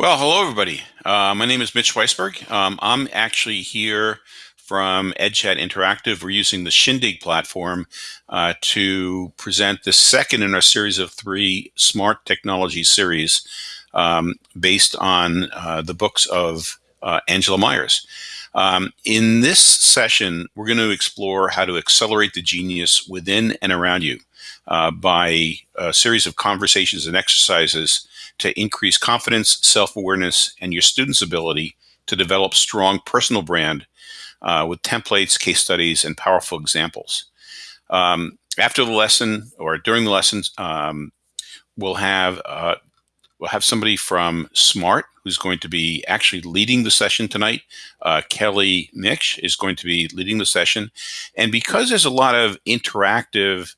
Well, hello, everybody. Uh, my name is Mitch Weisburgh. Um, I'm actually here from EdChat Interactive. We're using the Shindig platform uh, to present the second in our series of three smart technology series um, based on uh, the books of uh, Angela Maiers. Um, in this session, we're going to explore how to accelerate the genius within and around you uh, by a series of conversations and exercises to increase confidence, self-awareness, and your students' ability to develop strong personal brand uh, with templates, case studies, and powerful examples. Um, after the lesson or during the lessons, um, we'll have uh, we'll have somebody from Smart who's going to be actually leading the session tonight. Uh, Kelly Mitch is going to be leading the session, and because there's a lot of interactive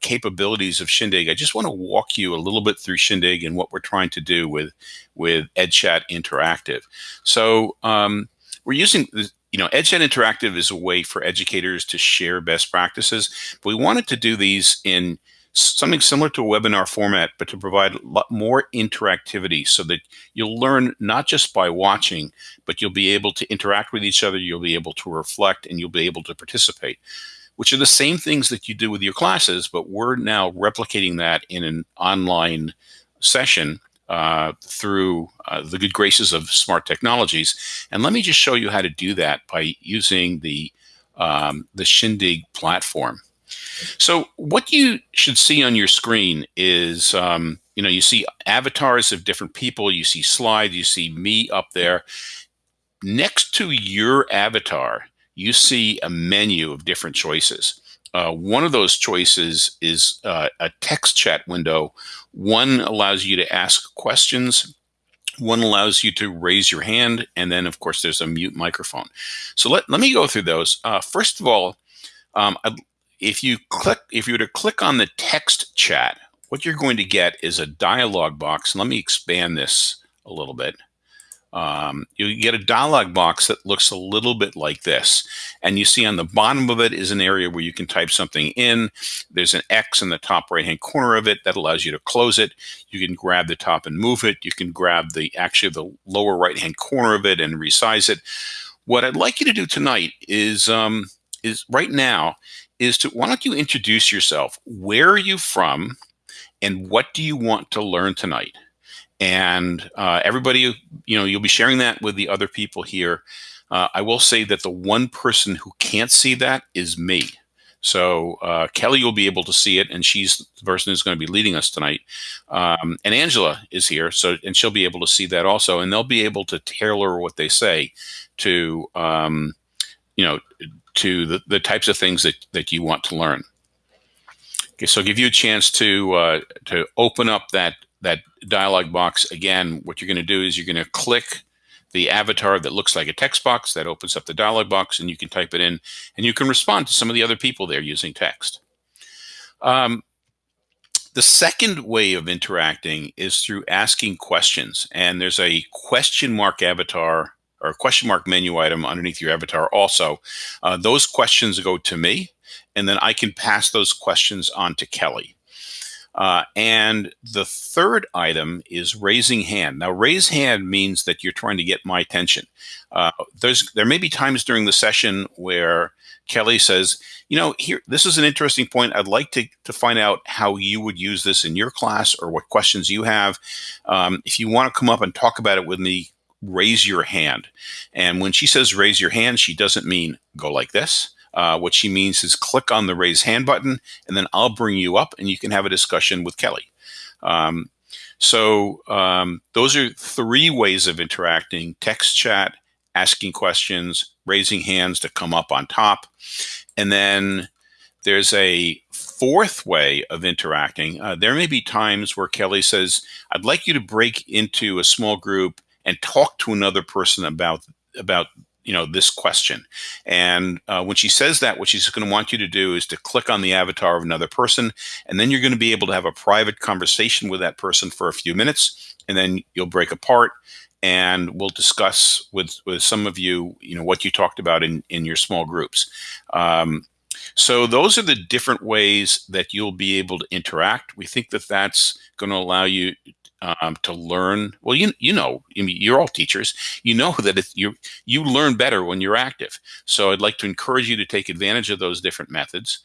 capabilities of Shindig, I just want to walk you a little bit through Shindig and what we're trying to do with with EdChat Interactive. So um, we're using, you know, EdChat Interactive is a way for educators to share best practices. But we wanted to do these in something similar to a webinar format, but to provide a lot more interactivity so that you'll learn not just by watching, but you'll be able to interact with each other, you'll be able to reflect, and you'll be able to participate which are the same things that you do with your classes, but we're now replicating that in an online session uh, through uh, the good graces of smart technologies. And let me just show you how to do that by using the, um, the Shindig platform. So what you should see on your screen is, um, you know, you see avatars of different people, you see slides, you see me up there. Next to your avatar, you see a menu of different choices. Uh, one of those choices is uh, a text chat window. One allows you to ask questions. One allows you to raise your hand. And then, of course, there's a mute microphone. So let, let me go through those. Uh, first of all, um, if you click, if you were to click on the text chat, what you're going to get is a dialog box. Let me expand this a little bit um, you get a dialog box that looks a little bit like this. And you see on the bottom of it is an area where you can type something in. There's an X in the top right hand corner of it that allows you to close it. You can grab the top and move it. You can grab the actually the lower right hand corner of it and resize it. What I'd like you to do tonight is um, is right now is to why don't you introduce yourself? Where are you from? And what do you want to learn tonight? And uh, everybody, you know, you'll be sharing that with the other people here. Uh, I will say that the one person who can't see that is me. So uh, Kelly will be able to see it, and she's the person who's going to be leading us tonight. Um, and Angela is here, so and she'll be able to see that also, and they'll be able to tailor what they say to, um, you know, to the, the types of things that that you want to learn. Okay, so give you a chance to uh, to open up that that dialog box, again, what you're going to do is you're going to click the avatar that looks like a text box that opens up the dialog box and you can type it in and you can respond to some of the other people there using text. Um, the second way of interacting is through asking questions and there's a question mark avatar or question mark menu item underneath your avatar also. Uh, those questions go to me and then I can pass those questions on to Kelly. Uh, and the third item is raising hand. Now, raise hand means that you're trying to get my attention. Uh, there's there may be times during the session where Kelly says, you know, here this is an interesting point. I'd like to to find out how you would use this in your class or what questions you have. Um, if you want to come up and talk about it with me, raise your hand. And when she says raise your hand, she doesn't mean go like this. Uh, what she means is click on the raise hand button, and then I'll bring you up and you can have a discussion with Kelly. Um, so um, those are three ways of interacting, text chat, asking questions, raising hands to come up on top. And then there's a fourth way of interacting. Uh, there may be times where Kelly says, I'd like you to break into a small group and talk to another person about about you know this question. And uh, when she says that what she's going to want you to do is to click on the avatar of another person and then you're going to be able to have a private conversation with that person for a few minutes and then you'll break apart and we'll discuss with with some of you you know what you talked about in in your small groups. Um, so those are the different ways that you'll be able to interact. We think that that's going to allow you um, to learn. Well, you you know, I mean, you're all teachers. You know that if you you learn better when you're active. So I'd like to encourage you to take advantage of those different methods,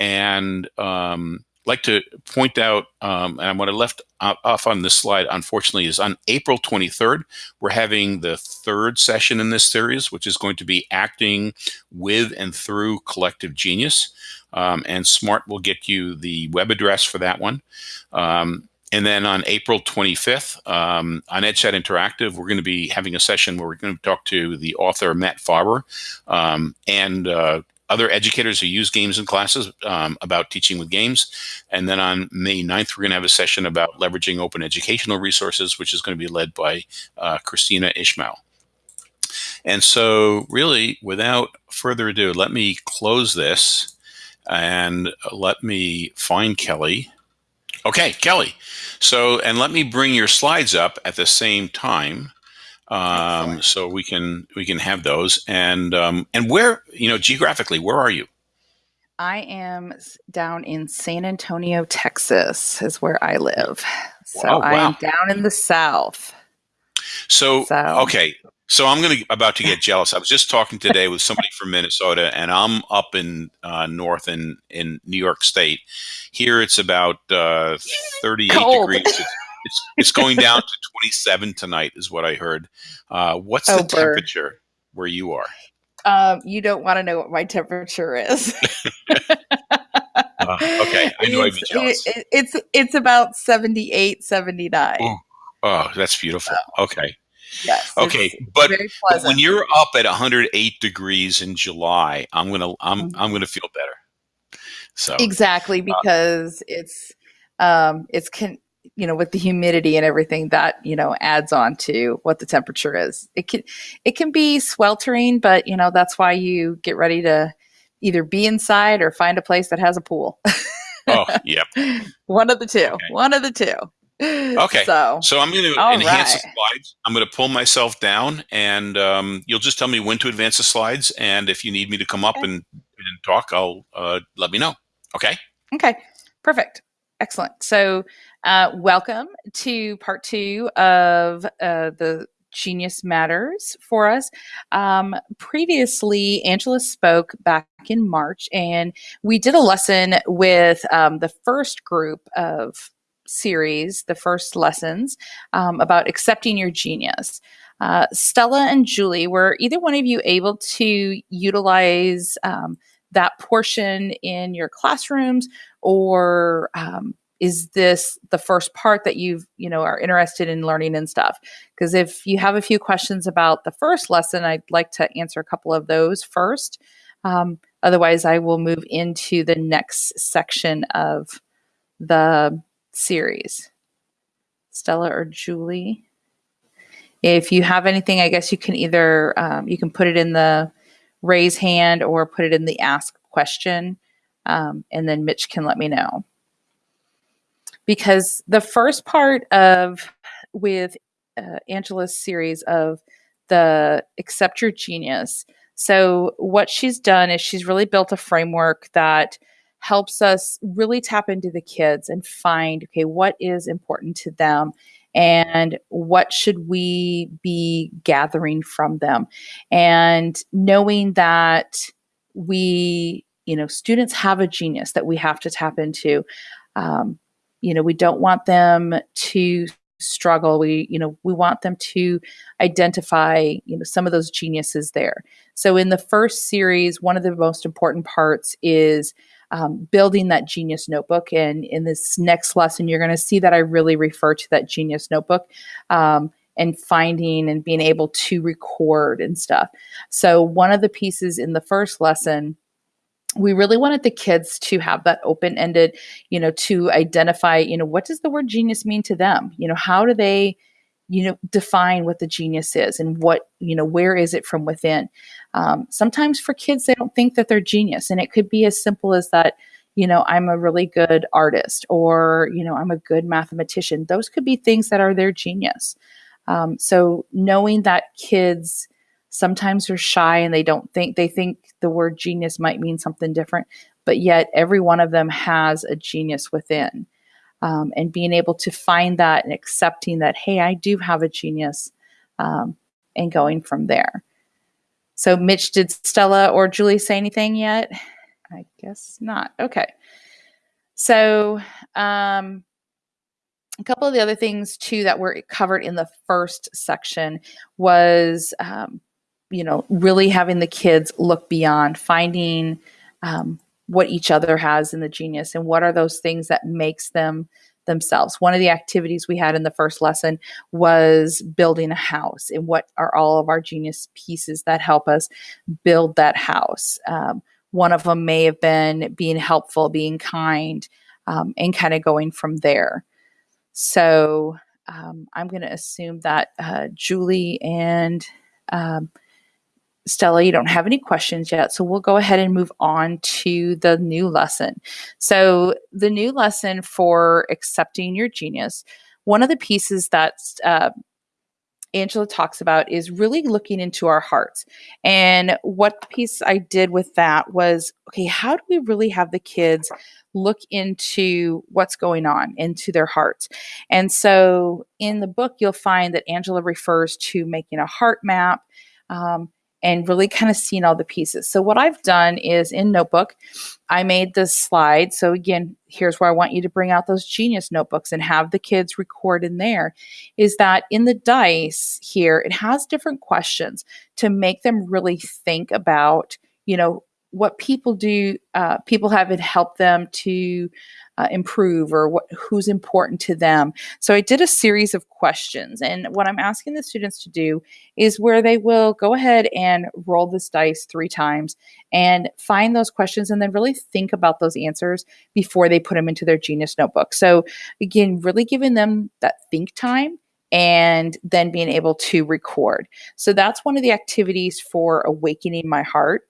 and um, like to point out, um, and what I left off on this slide, unfortunately, is on April 23rd, we're having the third session in this series, which is going to be acting with and through collective genius. Um, and Smart will get you the web address for that one. Um, and then on April 25th, um, on EdChat Interactive, we're going to be having a session where we're going to talk to the author Matt Farber um, and uh, other educators who use games in classes um, about teaching with games. And then on May 9th, we're going to have a session about leveraging open educational resources, which is going to be led by uh, Kristina Ishmael. And so really, without further ado, let me close this and let me find Kelly. Okay, Kelly. So, and let me bring your slides up at the same time um, so we can we can have those. And um, and where you know geographically, where are you? I am down in San Antonio, Texas, is where I live. So wow. I am down in the south. So, so. okay, so I'm going to about to get jealous. I was just talking today with somebody from Minnesota, and I'm up in uh, north in in New York State. Here it's about uh, 38 Cold. degrees. It's, it's going down to 27 tonight, is what I heard. Uh, what's oh, the temperature where you are? Um, you don't want to know what my temperature is. uh, okay, I know I'd be jealous. It, it's it's about 78, 79. Ooh. Oh, that's beautiful. Okay. Yes. Okay, but, but, when you're up at 108 degrees in July, I'm gonna I'm mm-hmm. I'm gonna feel better. So exactly uh, because uh, it's um it's can you know with the humidity and everything that you know adds on to what the temperature is it can it can be sweltering but you know that's why you get ready to either be inside or find a place that has a pool oh yep one of the two okay. one of the two okay so so i'm going to enhance right. the slides i'm going to pull myself down and um, you'll just tell me when to advance the slides and if you need me to come up okay. and, and talk i'll uh, let me know okay okay perfect excellent so uh, welcome to part two of uh, the Genius Matters for us. Um, previously, Angela spoke back in March, and we did a lesson with um, the first group of series, the first lessons um, about accepting your genius. Uh, Stella and Julie, were either one of you able to utilize um, that portion in your classrooms? Or um, is this the first part that you've you know are interested in learning and stuff? Because if you have a few questions about the first lesson i'd like to answer a couple of those first. Um, otherwise i will move into the next section of the series stella or julie if you have anything i guess you can either um, you can put it in the raise hand or put it in the ask question um, and then mitch can let me know because the first part of with uh, Angela's series of the accept your genius. So what she's done is she's really built a framework that helps us really tap into the kids and find okay what is important to them and what should we be gathering from them? And knowing that we you know students have a genius that we have to tap into. Um, you know we don't want them to struggle. We you know we want them to identify you know some of those geniuses there. So in the first series one of the most important parts is um, building that genius notebook and in this next lesson you're going to see that i really refer to that genius notebook um, and finding and being able to record and stuff so one of the pieces in the first lesson we really wanted the kids to have that open ended, you know, to identify, you know, what does the word genius mean to them? You know, how do they, you know, define what the genius is and what, you know, where is it from within? Um, sometimes for kids, they don't think that they're genius. And it could be as simple as that, you know, I'm a really good artist or, you know, I'm a good mathematician. Those could be things that are their genius. Um, so knowing that kids, sometimes are shy and they don't think they think the word genius might mean something different but yet every one of them has a genius within um, and being able to find that and accepting that, hey, I do have a genius, um, and going from there. So, Mitch, did Stella or Julie say anything yet? I guess not. Okay. So, um, a couple of the other things too that were covered in the first section was, um, you know, really having the kids look beyond, finding um, what each other has in the genius and what are those things that makes them themselves. One of the activities we had in the first lesson was building a house and what are all of our genius pieces that help us build that house. Um, one of them may have been being helpful, being kind, um, and kind of going from there. So um, I'm going to assume that uh, Julie and um, Stella, you don't have any questions yet, so we'll go ahead and move on to the new lesson. So, the new lesson for accepting your genius, one of the pieces that uh, Angela talks about is really looking into our hearts. And what piece I did with that was okay, how do we really have the kids look into what's going on, into their hearts? And so, in the book, you'll find that Angela refers to making a heart map. Um, and really kind of seeing all the pieces. So what I've done is in Notebook, I made this slide. So again, here's where I want you to bring out those genius notebooks and have the kids record in there is that in the dice here, it has different questions to make them really think about, you know, what people do, uh, people have it help them to uh, improve or what who's important to them. So I did a series of questions, and what I'm asking the students to do is where they will go ahead and roll this dice three times and find those questions, and then really think about those answers before they put them into their Genius notebook. So again, really giving them that think time and then being able to record. So that's one of the activities for awakening my heart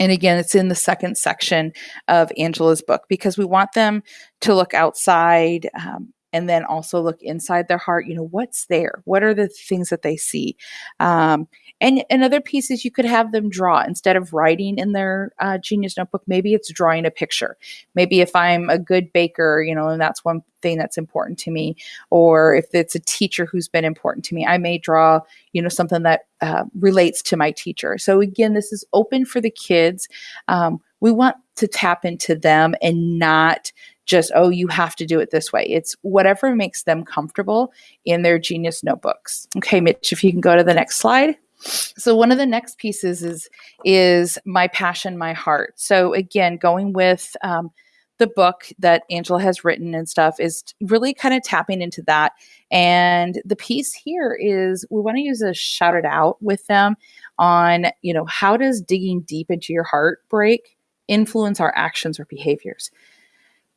and again, it's in the second section of Angela's book because we want them to look outside um, and then also look inside their heart. You know, what's there? What are the things that they see? Um, and another piece is you could have them draw instead of writing in their uh, genius notebook. Maybe it's drawing a picture. Maybe if I'm a good baker, you know, and that's one thing that's important to me, or if it's a teacher who's been important to me, I may draw, you know, something that uh, relates to my teacher. So again, this is open for the kids. Um, we want to tap into them and not just, oh, you have to do it this way. It's whatever makes them comfortable in their genius notebooks. Okay, Mitch, if you can go to the next slide. So one of the next pieces is is my passion, my heart. So again, going with um, the book that Angela has written and stuff is really kind of tapping into that. And the piece here is we want to use a shout it out with them on, you know, how does digging deep into your heart break influence our actions or behaviors?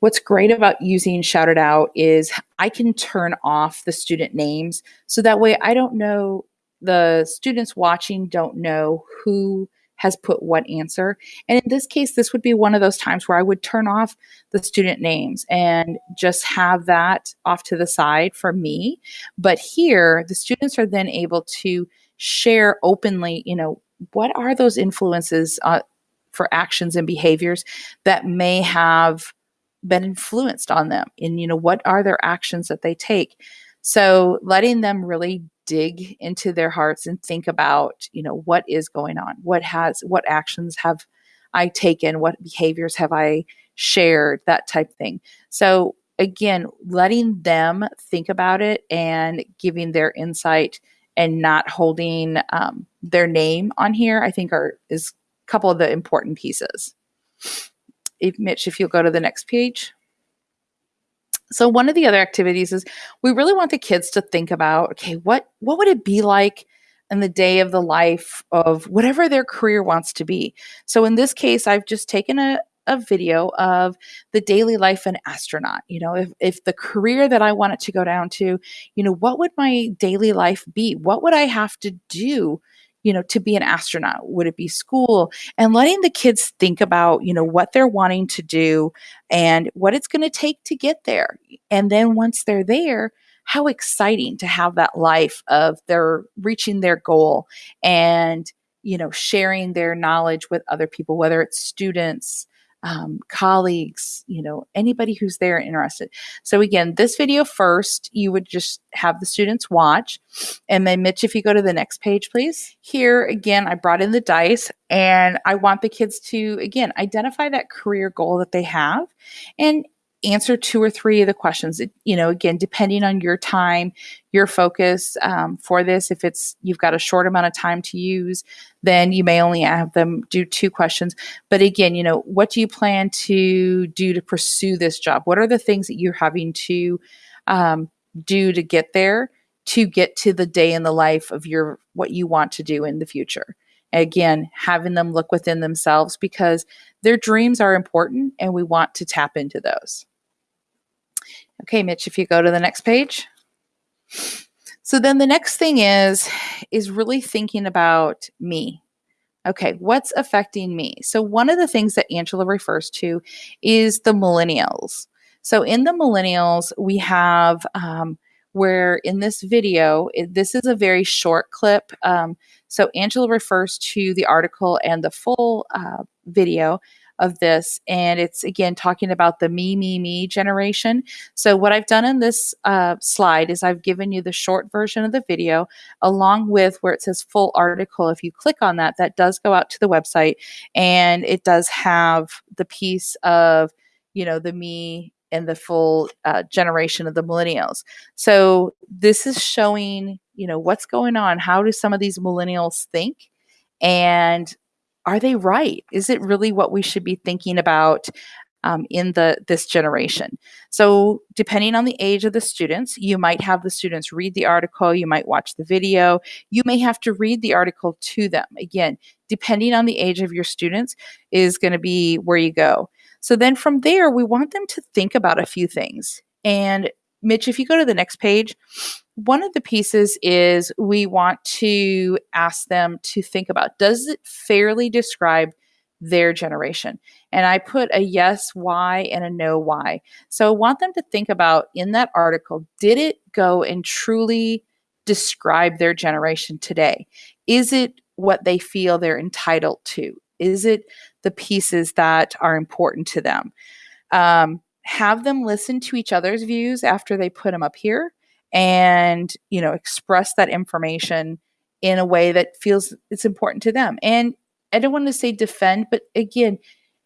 What's great about using Shout It Out is I can turn off the student names so that way I don't know the students watching don't know who has put what answer. And in this case, this would be one of those times where I would turn off the student names and just have that off to the side for me. But here, the students are then able to share openly, you know, what are those influences uh, for actions and behaviors that may have been influenced on them and you know what are their actions that they take so letting them really dig into their hearts and think about, you know, what is going on? What has what actions have I taken? What behaviors have I shared? That type thing. So again, letting them think about it and giving their insight and not holding um, their name on here, I think are is a couple of the important pieces. If Mitch, if you'll go to the next page. So one of the other activities is we really want the kids to think about, okay, what what would it be like in the day of the life of whatever their career wants to be. So in this case, I've just taken a, a video of the daily life an astronaut. You know, if, if the career that I wanted to go down to, you know, what would my daily life be? What would I have to do you know, to be an astronaut? Would it be school? And letting the kids think about, you know, what they're wanting to do and what it's going to take to get there. And then once they're there, how exciting to have that life of their reaching their goal and, you know, sharing their knowledge with other people, whether it's students, um, colleagues, you know, anybody who's there interested. So again, this video first, you would just have the students watch. And then Mitch, if you go to the next page, please. Here again, I brought in the dice and I want the kids to, again, identify that career goal that they have and answer two or three of the questions. You know again depending on your time your focus um, for this if it's you've got a short amount of time to use then you may only have them do two questions. But again you know what do you plan to do to pursue this job? What are the things that you're having to um, do to get there to get to the day in the life of your what you want to do in the future? Again having them look within themselves because their dreams are important and we want to tap into those Okay, Mitch, if you go to the next page. So then the next thing is is really thinking about me. Okay, what's affecting me? So one of the things that Angela refers to is the millennials. So in the millennials, we have um, where in this video, this is a very short clip. Um, so Angela refers to the article and the full uh, video of this. And it's again talking about the me, me, me generation. So, what I've done in this uh, slide is I've given you the short version of the video along with where it says full article. If you click on that, that does go out to the website and it does have the piece of, you know, the me and the full uh, generation of the millennials. So, this is showing, you know, what's going on. How do some of these millennials think? And are they right? Is it really what we should be thinking about um, in the this generation? So depending on the age of the students, you might have the students read the article, you might watch the video, you may have to read the article to them. Again, depending on the age of your students is going to be where you go. So then from there, we want them to think about a few things. And Mitch, if you go to the next page, one of the pieces is we want to ask them to think about does it fairly describe their generation? And I put a yes, why, and a no, why. So I want them to think about in that article did it go and truly describe their generation today? Is it what they feel they're entitled to? Is it the pieces that are important to them? Um, have them listen to each other's views after they put them up here and you know express that information in a way that feels it's important to them. And i don't want to say defend but again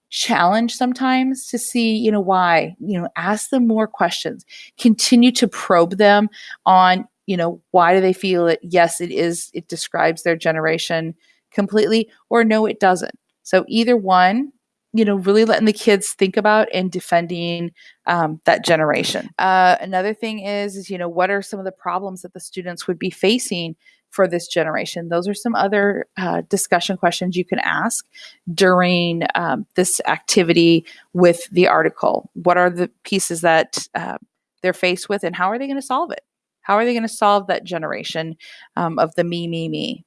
challenge sometimes to see you know why you know ask them more questions. Continue to probe them on you know why do they feel that yes it is it describes their generation completely or no it doesn't. So either one you know, really letting the kids think about and defending um, that generation. Uh, another thing is, is, you know, what are some of the problems that the students would be facing for this generation? Those are some other uh, discussion questions you can ask during um, this activity with the article. What are the pieces that uh, they're faced with and how are they going to solve it? How are they going to solve that generation um, of the me, me, me?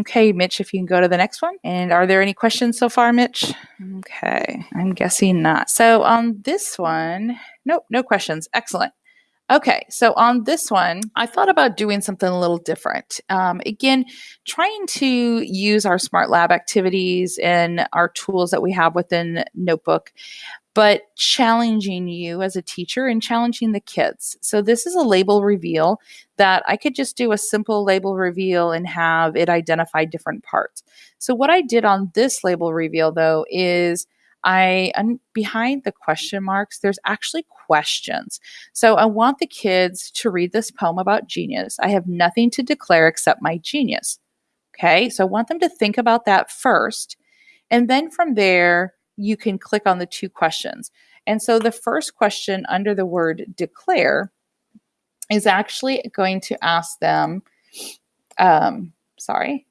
Okay, Mitch, if you can go to the next one. And are there any questions so far, Mitch? Okay, I'm guessing not. So on this one, nope, no questions. Excellent. Okay, so on this one, I thought about doing something a little different. Um, again, trying to use our Smart Lab activities and our tools that we have within Notebook but challenging you as a teacher and challenging the kids. So this is a label reveal that I could just do a simple label reveal and have it identify different parts. So what I did on this label reveal though is I behind the question marks there's actually questions. So I want the kids to read this poem about genius. I have nothing to declare except my genius. Okay? So I want them to think about that first. And then from there, you can click on the two questions. And so the first question under the word declare is actually going to ask them, um, sorry,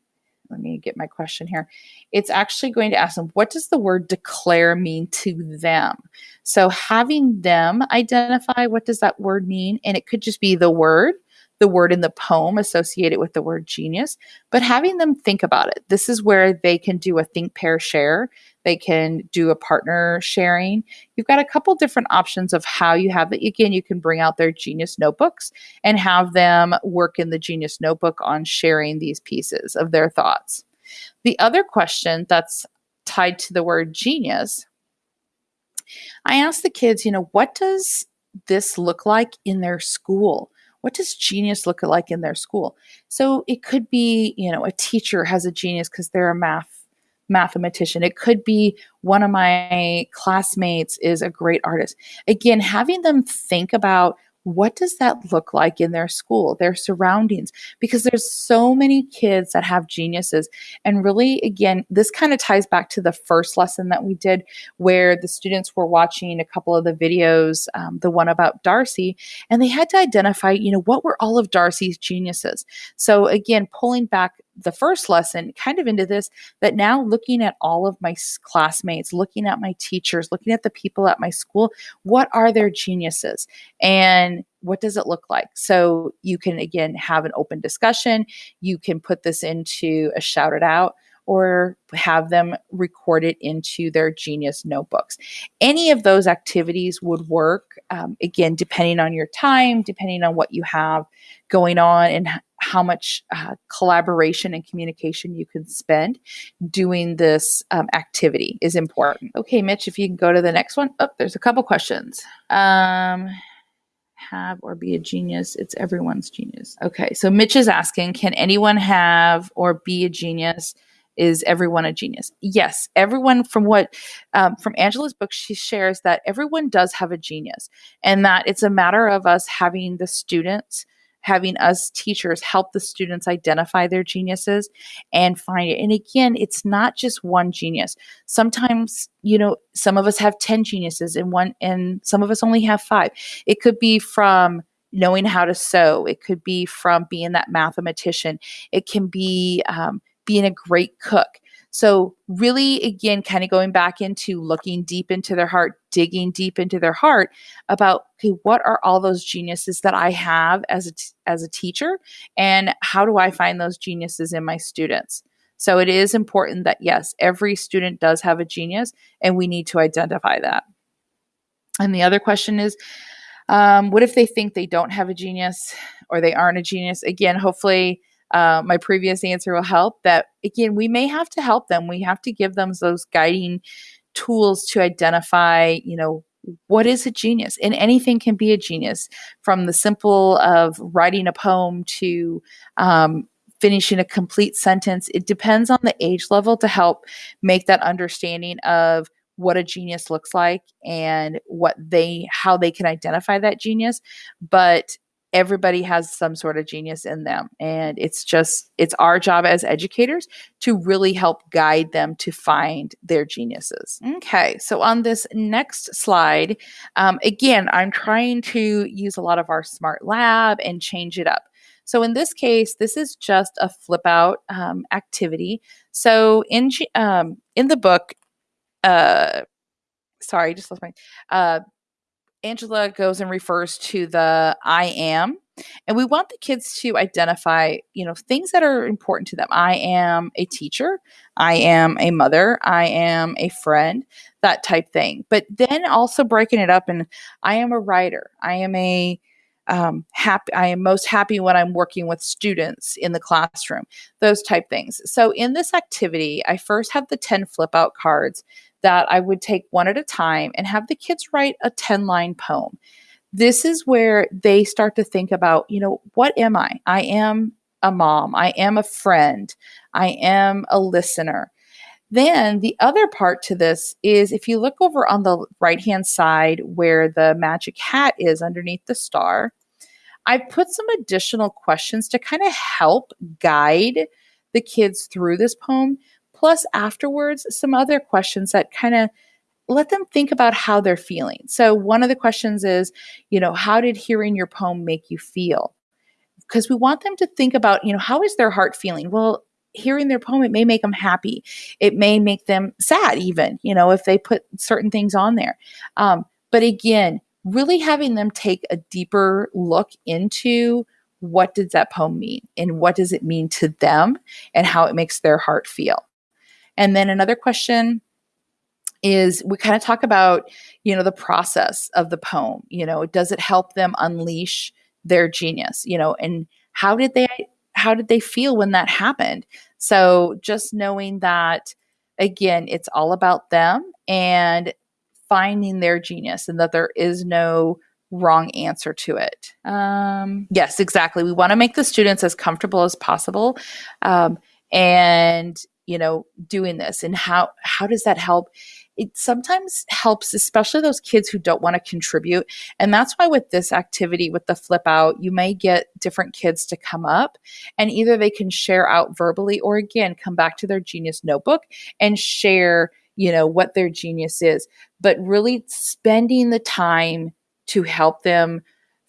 let me get my question here. It's actually going to ask them, what does the word declare mean to them? So having them identify what does that word mean, and it could just be the word, the word in the poem associated with the word genius, but having them think about it. This is where they can do a think, pair, share. They can do a partner sharing. You've got a couple different options of how you have it. Again, you can bring out their Genius notebooks and have them work in the Genius notebook on sharing these pieces of their thoughts. The other question that's tied to the word genius I asked the kids, you know, what does this look like in their school? What does genius look like in their school? So it could be, you know, a teacher has a genius because they're a math mathematician. It could be one of my classmates is a great artist. Again, having them think about what does that look like in their school, their surroundings? Because there's so many kids that have geniuses. And really, again, this kind of ties back to the first lesson that we did, where the students were watching a couple of the videos, um, the one about Darcy, and they had to identify, you know, what were all of Darcy's geniuses. So, again, pulling back the first lesson kind of into this that now looking at all of my classmates, looking at my teachers, looking at the people at my school, what are their geniuses and what does it look like? So you can again have an open discussion. You can put this into a shout it out or have them record it into their genius notebooks. Any of those activities would work, um, again, depending on your time, depending on what you have going on and how much uh, collaboration and communication you can spend doing this um, activity is important. Okay, Mitch, if you can go to the next one. Oh, there's a couple questions. Um, have or be a genius. It's everyone's genius. Okay, so Mitch is asking Can anyone have or be a genius? Is everyone a genius? Yes, everyone. From what um, from Angela's book, she shares that everyone does have a genius, and that it's a matter of us having the students having us teachers help the students identify their geniuses and find it. And again, it's not just one genius. Sometimes, you know, some of us have 10 geniuses and one and some of us only have 5. It could be from knowing how to sew. It could be from being that mathematician. It can be um, being a great cook. So, really, again, kind of going back into looking deep into their heart, digging deep into their heart about, okay, what are all those geniuses that I have as a, t- as a teacher? And how do I find those geniuses in my students? So, it is important that, yes, every student does have a genius, and we need to identify that. And the other question is, um, what if they think they don't have a genius or they aren't a genius? Again, hopefully, uh, my previous answer will help that again we may have to help them. We have to give them those guiding tools to identify you know what is a genius? And anything can be a genius from the simple of writing a poem to um, finishing a complete sentence. It depends on the age level to help make that understanding of what a genius looks like and what they how they can identify that genius. But everybody has some sort of genius in them. And it's just it's our job as educators to really help guide them to find their geniuses. Okay so on this next slide um, again i'm trying to use a lot of our smart lab and change it up. So in this case this is just a flip out um, activity. So in um, in the book uh, sorry just lost my uh, Angela goes and refers to the I am. And we want the kids to identify, you know, things that are important to them. I am a teacher. I am a mother. I am a friend, that type thing. But then also breaking it up and I am a writer. I am a um, happy. I am most happy when I'm working with students in the classroom. Those type things. So in this activity, I first have the 10 flip out cards that I would take one at a time and have the kids write a 10 line poem. This is where they start to think about, you know, what am I? I am a mom. I am a friend. I am a listener. Then the other part to this is if you look over on the right hand side where the magic hat is underneath the star, I put some additional questions to kind of help guide the kids through this poem plus afterwards some other questions that kind of let them think about how they're feeling. So one of the questions is, you know, how did hearing your poem make you feel? Because we want them to think about, you know, how is their heart feeling? Well, hearing their poem it may make them happy. It may make them sad even, you know, if they put certain things on there. Um, but again, really having them take a deeper look into what does that poem mean and what does it mean to them and how it makes their heart feel. And then another question is we kind of talk about, you know, the process of the poem. You know, does it help them unleash their genius? You know, and how did they how did they feel when that happened? So just knowing that again, it's all about them and finding their genius and that there is no wrong answer to it. Um, yes, exactly. We want to make the students as comfortable as possible. Um, and you know doing this and how how does that help? It sometimes helps especially those kids who don't want to contribute and that's why with this activity with the flip out you may get different kids to come up and either they can share out verbally or again come back to their genius notebook and share you know what their genius is but really spending the time to help them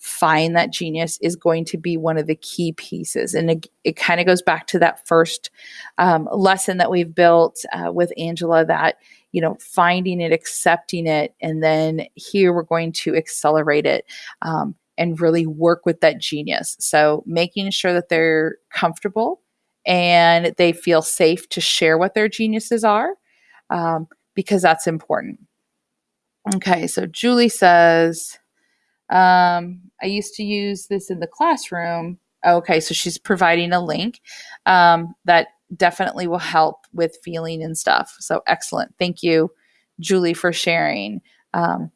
find that genius is going to be one of the key pieces. And it, it kind of goes back to that first um, lesson that we've built uh, with Angela that, you know, finding it, accepting it, and then here we're going to accelerate it. Um, and really work with that genius. So, making sure that they're comfortable and they feel safe to share what their geniuses are, um, because that's important. Okay, so Julie says, um, I used to use this in the classroom. Okay, so she's providing a link um, that definitely will help with feeling and stuff. So excellent. Thank you, Julie, for sharing. Um,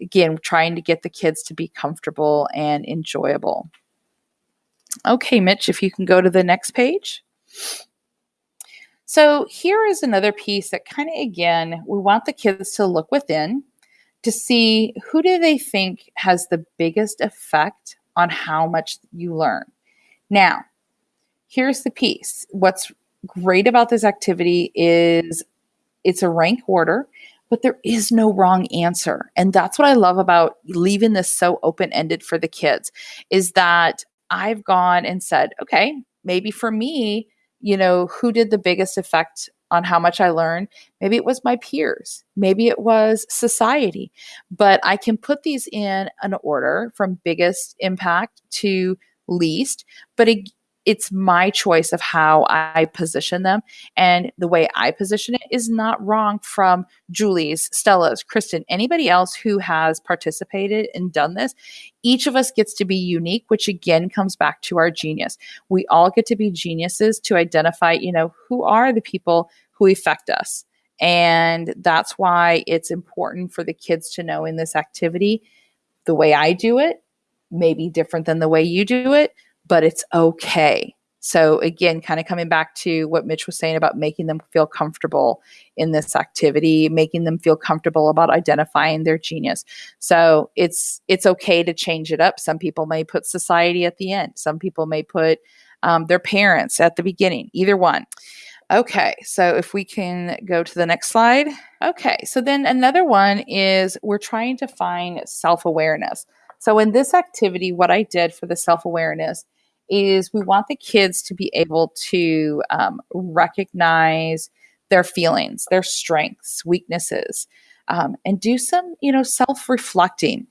again, trying to get the kids to be comfortable and enjoyable. Okay, Mitch, if you can go to the next page. So here is another piece that kind of, again, we want the kids to look within to see who do they think has the biggest effect on how much you learn. Now, here's the piece. What's great about this activity is it's a rank order, but there is no wrong answer. And that's what I love about leaving this so open-ended for the kids is that I've gone and said, okay, maybe for me, you know, who did the biggest effect on how much I learned. Maybe it was my peers, maybe it was society, but I can put these in an order from biggest impact to least. But it's my choice of how I position them. And the way I position it is not wrong from Julie's, Stella's, Kristen, anybody else who has participated and done this. Each of us gets to be unique, which again comes back to our genius. We all get to be geniuses to identify, you know, who are the people who affect us. And that's why it's important for the kids to know in this activity the way I do it may be different than the way you do it, but it's okay. So, again, kind of coming back to what Mitch was saying about making them feel comfortable in this activity, making them feel comfortable about identifying their genius. So, it's it's okay to change it up. Some people may put society at the end. Some people may put um, their parents at the beginning. Either one. Okay, so if we can go to the next slide. Okay, so then another one is we're trying to find self awareness. So, in this activity, what I did for the self awareness is we want the kids to be able to um, recognize their feelings, their strengths, weaknesses, um, and do some, you know, self reflecting.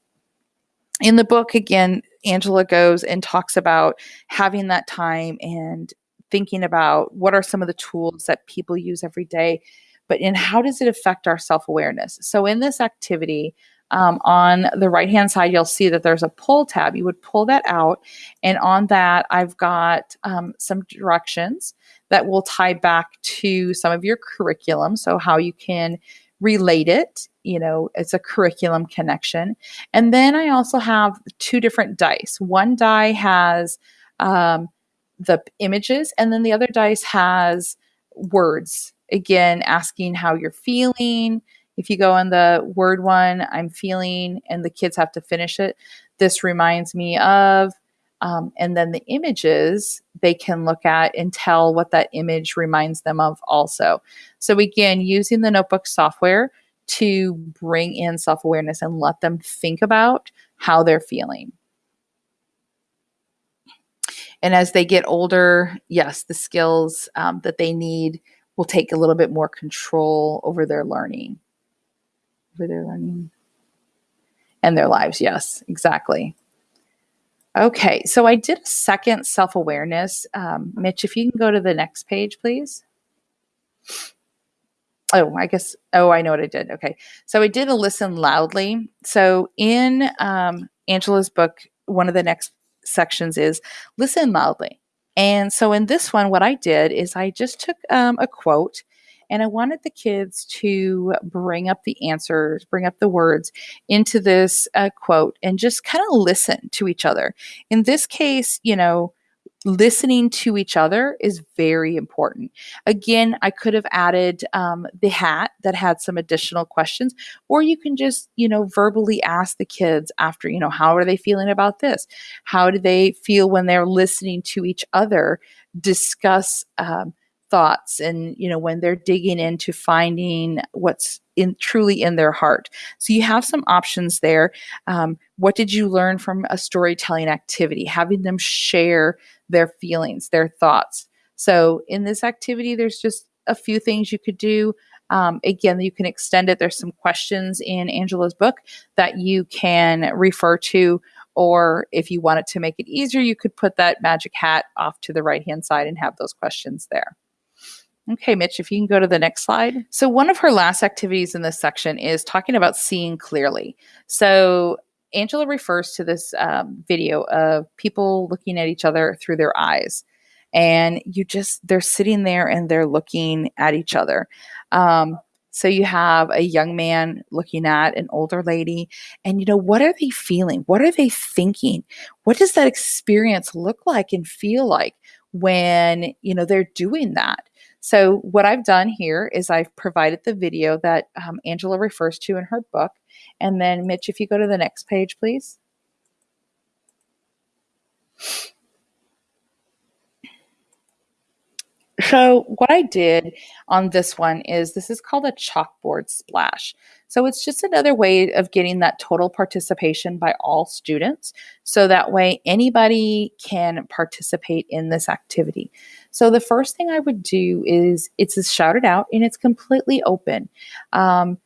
In the book, again, Angela goes and talks about having that time and thinking about what are some of the tools that people use every day, but in how does it affect our self awareness? So, in this activity, um, on the right hand side, you'll see that there's a pull tab. You would pull that out, and on that, I've got um, some directions that will tie back to some of your curriculum. So, how you can relate it, you know, it's a curriculum connection. And then I also have two different dice. One die has um, the images, and then the other dice has words. Again, asking how you're feeling if you go on the word one, I'm feeling, and the kids have to finish it. This reminds me of, um, and then the images they can look at and tell what that image reminds them of also. So, again, using the notebook software to bring in self awareness and let them think about how they're feeling. And as they get older, yes, the skills um, that they need will take a little bit more control over their learning for their learning and their lives. Yes, exactly. Okay, so I did a second self awareness. Um, Mitch, if you can go to the next page, please. Oh, I guess, oh, I know what I did. Okay, so I did a listen loudly. So in um, Angela's book, one of the next sections is listen loudly. And so in this one, what I did is I just took um, a quote And I wanted the kids to bring up the answers, bring up the words into this uh, quote and just kind of listen to each other. In this case, you know, listening to each other is very important. Again, I could have added um, the hat that had some additional questions, or you can just, you know, verbally ask the kids after, you know, how are they feeling about this? How do they feel when they're listening to each other discuss um, thoughts and, you know, when they're digging into finding what's in truly in their heart. So you have some options there. Um, what did you learn from a storytelling activity? Having them share their feelings, their thoughts. So in this activity, there's just a few things you could do. Um, again, you can extend it. There's some questions in Angela's book that you can refer to, or if you wanted to make it easier, you could put that magic hat off to the right hand side and have those questions there. Okay, Mitch, if you can go to the next slide. So, one of her last activities in this section is talking about seeing clearly. So, Angela refers to this um, video of people looking at each other through their eyes. And you just, they're sitting there and they're looking at each other. Um, so you have a young man looking at an older lady, and you know, what are they feeling? What are they thinking? What does that experience look like and feel like when, you know, they're doing that? So, what I've done here is I've provided the video that um, Angela refers to in her book. And then, Mitch, if you go to the next page, please. So, what I did on this one is this is called a chalkboard splash. So, it's just another way of getting that total participation by all students. So that way, anybody can participate in this activity. So, the first thing I would do is it's a shouted out and it's completely open. Um,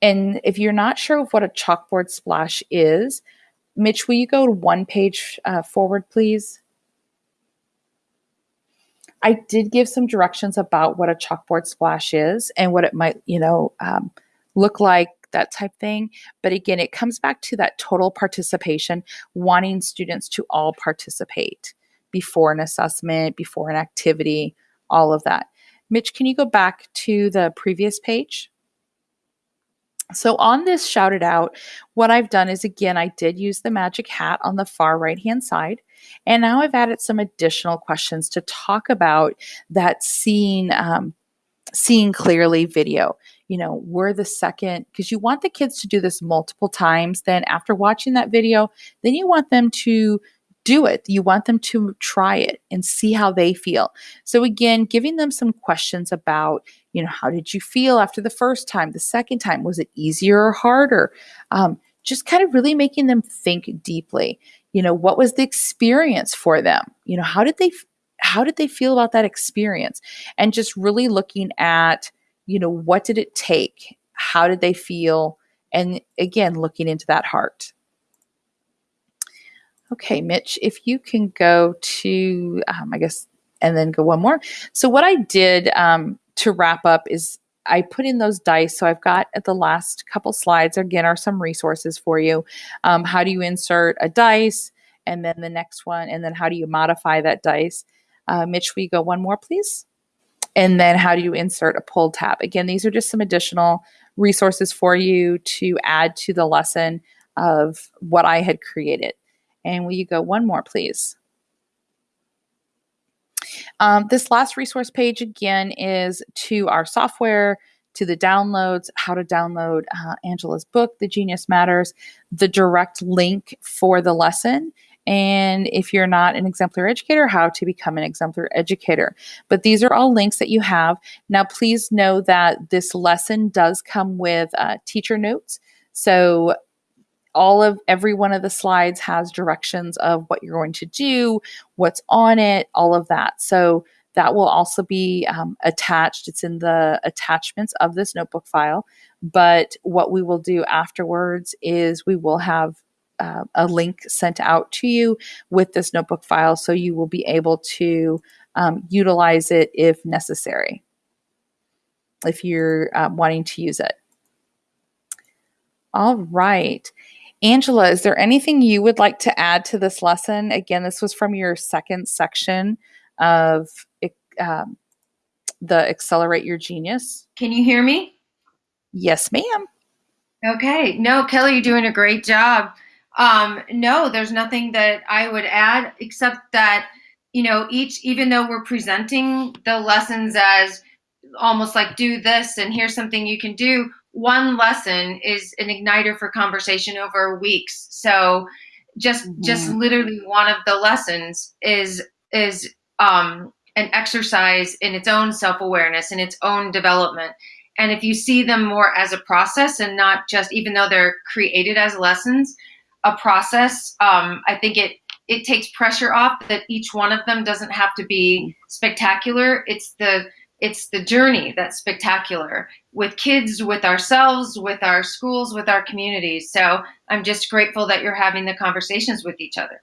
and if you're not sure of what a chalkboard splash is, Mitch, will you go one page uh, forward, please? I did give some directions about what a chalkboard splash is and what it might, you know, um, look like, that type thing. But again, it comes back to that total participation, wanting students to all participate before an assessment, before an activity, all of that. Mitch, can you go back to the previous page? So on this shouted out, what I've done is again, I did use the magic hat on the far right hand side. And now I've added some additional questions to talk about that seeing, um, seeing clearly video. You know, we're the second, because you want the kids to do this multiple times. Then after watching that video, then you want them to do it. You want them to try it and see how they feel. So again, giving them some questions about, you know, how did you feel after the first time, the second time? Was it easier or harder? Um, just kind of really making them think deeply. You know, what was the experience for them? You know, how did they how did they feel about that experience? And just really looking at, you know, what did it take? How did they feel? And again, looking into that heart. Okay, Mitch, if you can go to, um, I guess, and then go one more. So, what I did um, to wrap up is I put in those dice. So, I've got at the last couple slides, again, are some resources for you. Um, how do you insert a dice? And then the next one, and then how do you modify that dice? Uh, Mitch, we go one more, please? And then how do you insert a pull tab? Again, these are just some additional resources for you to add to the lesson of what I had created. And will you go one more, please? Um, this last resource page again is to our software, to the downloads, how to download uh, Angela's book, The Genius Matters, the direct link for the lesson, and if you're not an exemplar educator, how to become an exemplar educator. But these are all links that you have. Now, please know that this lesson does come with uh, teacher notes. So all of every one of the slides has directions of what you're going to do, what's on it, all of that. So that will also be um, attached. It's in the attachments of this notebook file. But what we will do afterwards is we will have uh, a link sent out to you with this notebook file so you will be able to um, utilize it if necessary, if you're um, wanting to use it. All right. Angela, is there anything you would like to add to this lesson? Again, this was from your second section of um, the Accelerate Your Genius. Can you hear me? Yes, ma'am. Okay. No, Kelly, you're doing a great job. Um, no, there's nothing that I would add except that, you know, each, even though we're presenting the lessons as almost like do this and here's something you can do, one lesson is an igniter for conversation over weeks. So just, mm-hmm. just literally one of the lessons is, is, um, an exercise in its own self-awareness and its own development and if you see them more as a process and not just even though they're created as lessons a process um, i think it it takes pressure off that each one of them doesn't have to be spectacular. It's the it's the journey that's spectacular with kids with ourselves with our schools with our communities. So i'm just grateful that you're having the conversations with each other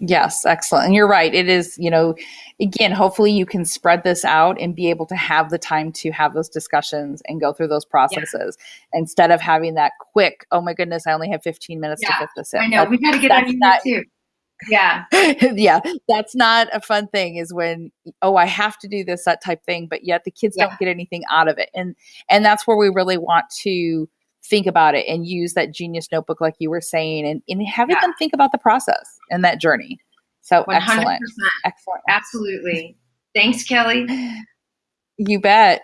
Yes, excellent. And you're right. It is, you know, again, hopefully you can spread this out and be able to have the time to have those discussions and go through those processes yeah. instead of having that quick, oh my goodness, I only have 15 minutes yeah, to fit this in. I know. we got to get on you too. Yeah. yeah. That's not a fun thing is when, oh, I have to do this, that type thing, but yet the kids yeah. don't get anything out of it. And, and that's where we really want to think about it and use that genius notebook like you were saying and, and having yeah. them think about the process and that journey. So 100%. excellent. Excellent. Absolutely. Thanks kelly. You bet.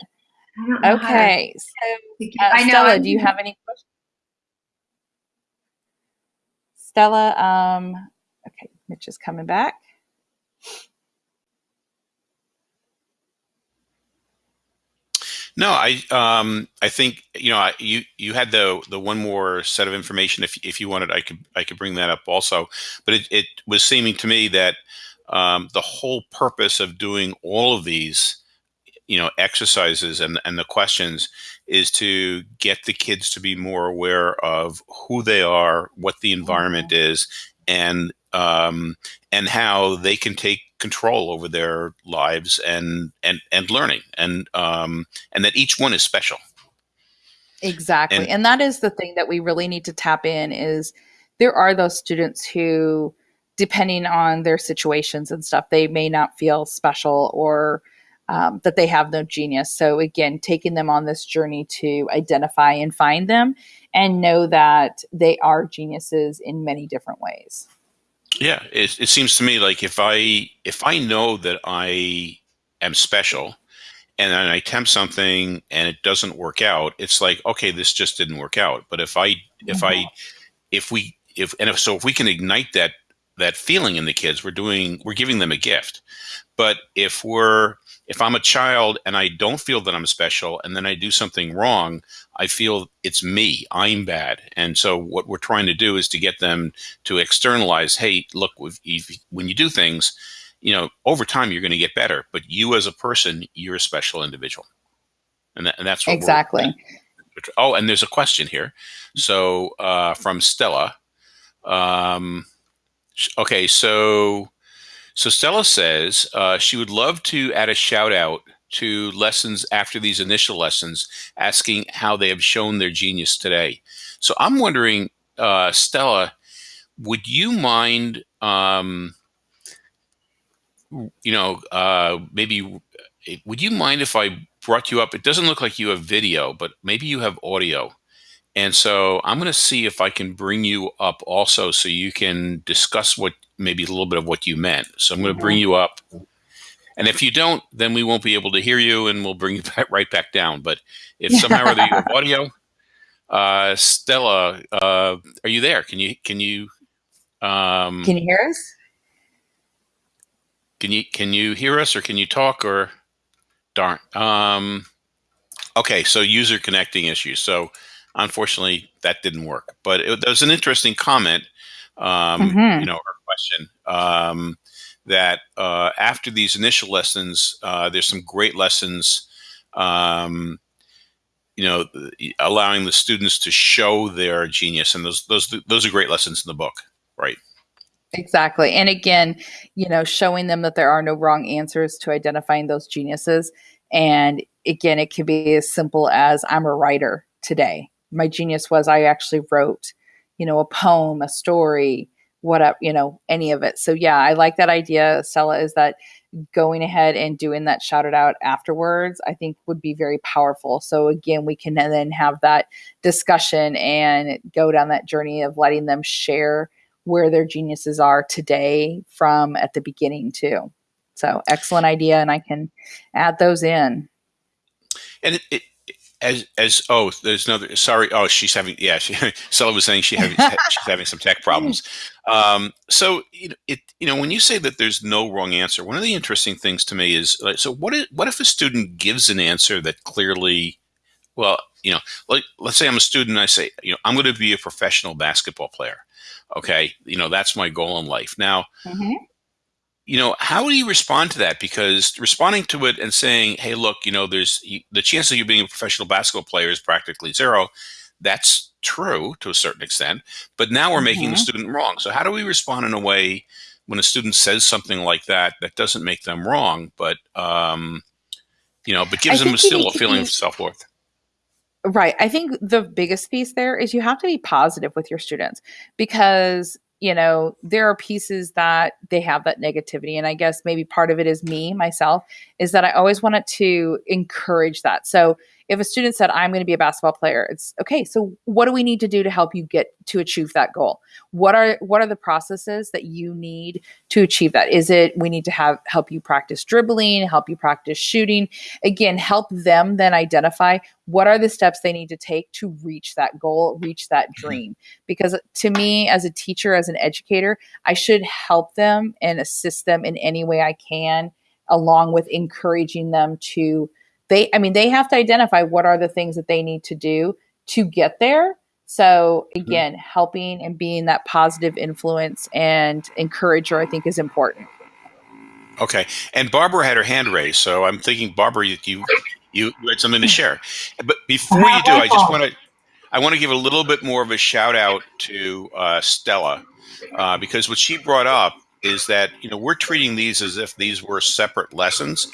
Okay so uh, I know, stella do you have any questions? Stella um okay mitch is coming back No, I um, I think you know I, you you had the the one more set of information. If if you wanted, I could I could bring that up also. But it, it was seeming to me that um, the whole purpose of doing all of these, you know, exercises and and the questions is to get the kids to be more aware of who they are, what the environment mm -hmm. is, and um, and how they can take control over their lives and and and learning and um, and that each one is special. Exactly. And, and that is the thing that we really need to tap in is there are those students who depending on their situations and stuff they may not feel special or um, that they have no genius. So again taking them on this journey to identify and find them and know that they are geniuses in many different ways yeah, it, it seems to me like if I if I know that I am special and then I attempt something and it doesn't work out, it's like okay, this just didn't work out. But if I if I mm-hmm. if we if and if so if we can ignite that that feeling in the kids, we're doing we're giving them a gift. But if we're if I'm a child and I don't feel that I'm special and then I do something wrong, I feel it's me, I'm bad. And so what we're trying to do is to get them to externalize, hey, look, if, when you do things, you know, over time you're going to get better, but you as a person, you're a special individual. And, that, and that's what exactly. oh, and there's a question here. So uh, from Stella. Um, okay, so so Stella says uh, she would love to add a shout out to lessons after these initial lessons, asking how they have shown their genius today. So I'm wondering, uh, Stella, would you mind, um, you know, uh, maybe, would you mind if I brought you up? It doesn't look like you have video, but maybe you have audio. And so I'm going to see if I can bring you up also so you can discuss what maybe a little bit of what you meant. So I'm going to bring mm-hmm. you up. And if you don't, then we won't be able to hear you and we'll bring you back, right back down. But if somehow or other you have audio, uh, Stella, uh, are you there? Can you, can you, um, can you hear us? Can you, can you hear us or can you talk or darn? Um, okay. So user connecting issues. So unfortunately that didn't work, but it, there was an interesting comment, um, mm -hmm. you know, or question um, that uh, after these initial lessons, uh, there's some great lessons, um, you know, allowing the students to show their genius, and those those those are great lessons in the book, right? Exactly, and again, you know, showing them that there are no wrong answers to identifying those geniuses, and again, it can be as simple as I'm a writer today. My genius was I actually wrote, you know, a poem, a story, whatever, you know, any of it. So yeah, I like that idea, Stella, is that going ahead and doing that shout it out afterwards, I think would be very powerful. So again, we can then have that discussion and go down that journey of letting them share where their geniuses are today from at the beginning too. So excellent idea, and I can add those in. And it, it as as oh, there's another. Sorry, oh, she's having yeah. She, Stella was saying she having she's having some tech problems. Um, so it, it you know when you say that there's no wrong answer, one of the interesting things to me is like, so what if what if a student gives an answer that clearly, well, you know, like let's say I'm a student, and I say, you know, I'm going to be a professional basketball player. Okay, you know, that's my goal in life. Now, mm-hmm you know, how do you respond to that? Because responding to it and saying, "Hey, look, you know, there's the chance of you being a professional basketball player is practically zero," that's true to a certain extent. But now we're mm-hmm. making the mm-hmm. student wrong. So how do we respond in a way when a student says something like that that doesn't make them wrong, but um, you know, but gives them still a feeling of self worth? Right. I think the biggest piece there is you have to be positive with your students because you know, there are pieces that they have that negativity. And I guess maybe part of it is me, myself, is that I always wanted to encourage that. So if a student said i'm going to be a basketball player it's okay so what do we need to do to help you get to achieve that goal? What are what are the processes that you need to achieve that? Is it we need to have help you practice dribbling help you practice shooting? Again help them then identify what are the steps they need to take to reach that goal reach that mm-hmm. dream. Because to me as a teacher as an educator i should help them and assist them in any way i can along with encouraging them to they i mean they have to identify what are the things that they need to do to get there. So mm-hmm. again mm-hmm. helping and being that positive influence and encourager i think is important. Okay. And barbara had her hand raised so i'm thinking barbara you you, you had something to share. But before you do i just want to i want to give a little bit more of a shout out to uh, stella uh, because what she brought up is that you know we're treating these as if these were separate lessons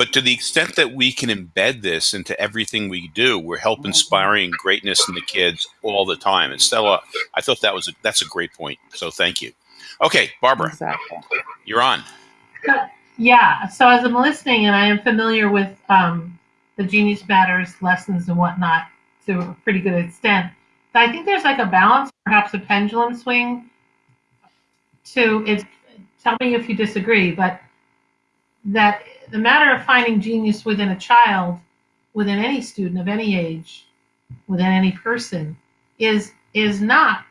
but to the extent that we can embed this into everything we do, we're help inspiring greatness in the kids all the time. And Stella, I thought that was a, that's a great point. So thank you. Okay, Barbara, exactly. you're on. Yeah. So as I'm listening, and I am familiar with um, the Genius Matters lessons and whatnot to a pretty good extent, I think there's like a balance, perhaps a pendulum swing. To it. Tell me if you disagree, but that the matter of finding genius within a child, within any student of any age, within any person, is is not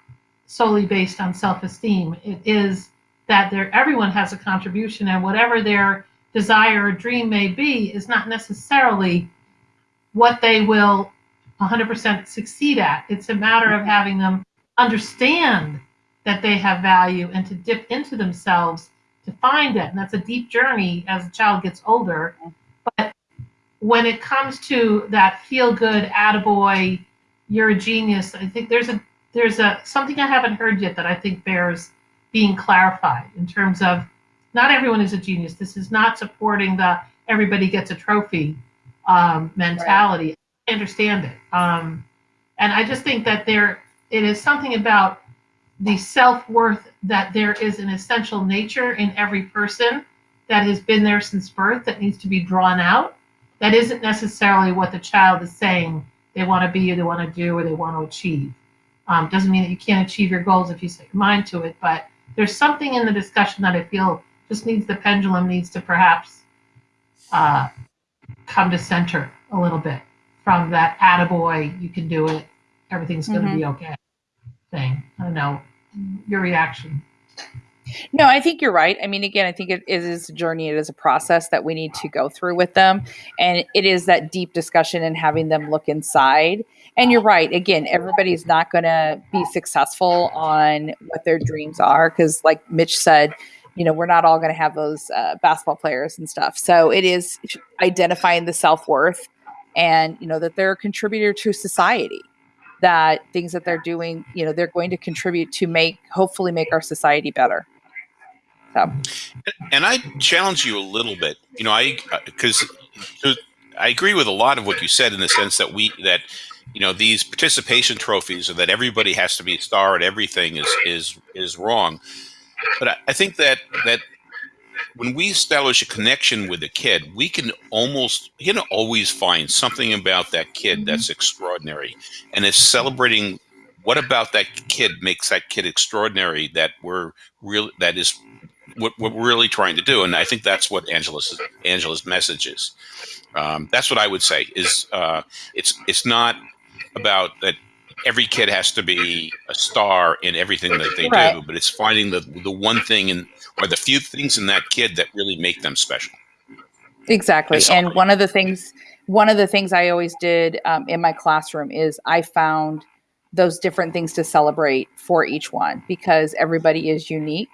solely based on self-esteem. It is that there everyone has a contribution, and whatever their desire or dream may be, is not necessarily what they will 100% succeed at. It's a matter of having them understand that they have value and to dip into themselves to find it. And that's a deep journey as a child gets older. But when it comes to that feel good, attaboy, you're a genius, I think there's a there's a something I haven't heard yet that I think bears being clarified in terms of not everyone is a genius. This is not supporting the everybody gets a trophy um, mentality. Right. I understand it. Um, and I just think that there it is something about the self-worth that there is an essential nature in every person that has been there since birth that needs to be drawn out. That isn't necessarily what the child is saying they want to be or they want to do or they want to achieve. Um, doesn't mean that you can't achieve your goals if you set your mind to it but there's something in the discussion that i feel just needs the pendulum needs to perhaps uh, come to center a little bit. From that attaboy you can do it everything's going to mm-hmm. be okay thing. I don't know your reaction. No, I think you're right. I mean, again, I think it is a journey. It is a process that we need to go through with them. And it is that deep discussion and having them look inside. And you're right. Again, everybody's not going to be successful on what their dreams are. Because, like Mitch said, you know, we're not all going to have those uh, basketball players and stuff. So it is identifying the self worth and, you know, that they're a contributor to society that things that they're doing, you know, they're going to contribute to make, hopefully, make our society better. So. And I challenge you a little bit. You know, I uh, because I agree with a lot of what you said in the sense that we that you know these participation trophies or that everybody has to be a star at everything is is is wrong. But I, I think that that when we establish a connection with a kid, we can almost you know, always find something about that kid that's extraordinary, and it's celebrating what about that kid makes that kid extraordinary that we're real that is what, what we're really trying to do, and I think that's what Angela's Angela's message is. Um, that's what I would say. Is uh, it's it's not about that every kid has to be a star in everything that they Right. do, but it's finding the the one thing in or the few things in that kid that really make them special. Exactly. And And one of the things, one of the things I always did um, in my classroom is I found those different things to celebrate for each one because everybody is unique.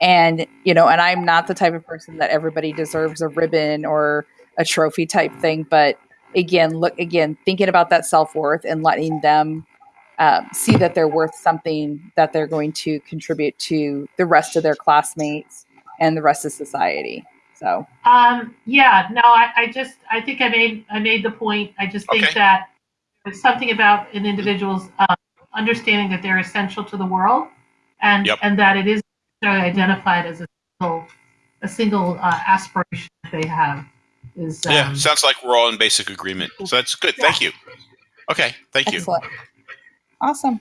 And, you know, and I'm not the type of person that everybody deserves a ribbon or a trophy type thing. But again, look, again, thinking about that self worth and letting them um, see that they're worth something that they're going to contribute to the rest of their classmates and the rest of society. So, Um, yeah, no, I, I just, I think I made, I made the point. I just think Okay. that there's something about an individual's um, understanding that they're essential to the world, and Yep. and that it is necessarily identified as a single, a single uh, aspiration that they have. Is um, yeah, sounds like we're all in basic agreement. So that's good. Thank you. Okay, thank you. Awesome.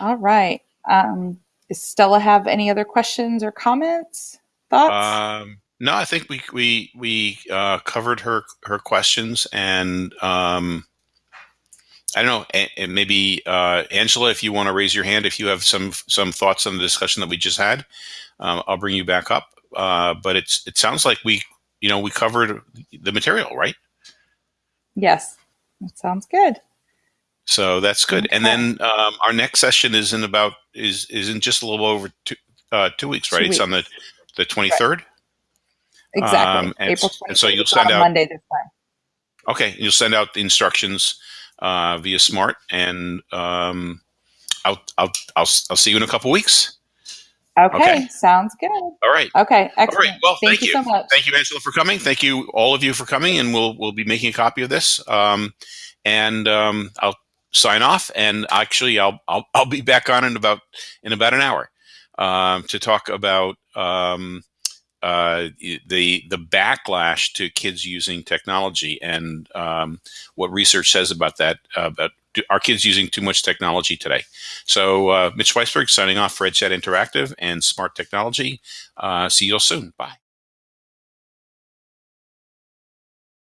All right. Um, does Stella have any other questions or comments? Thoughts? Um, no, I think we we we uh, covered her her questions, and um, I don't know. And maybe uh, Angela, if you want to raise your hand, if you have some some thoughts on the discussion that we just had, um, I'll bring you back up. Uh, but it's it sounds like we you know we covered the material, right? yes. That sounds good. So that's good. And then um, our next session is in about is is in just a little over two uh, two weeks, Two right? It's on the the twenty third. Exactly. Um, and April s- and so you'll send out- Monday this time. Okay, you'll send out the instructions uh, via Smart, and um, I'll, I'll I'll I'll see you in a couple weeks. Okay. Okay. Sounds good. All right. Okay. Excellent. right. Well, thank, you so much. Thank you, Angela, for coming. Thank you, all of you, for coming, and we'll we'll be making a copy of this. Um, and um, I'll sign off. And actually, I'll I'll I'll be back on in about in about an hour um, to talk about um, uh, the the backlash to kids using technology and um, what research says about that. Uh, about are kids using too much technology today? So, uh, Mitch Weisburgh signing off for EdChat Interactive and Smart Technology. Uh, see you all soon. Bye.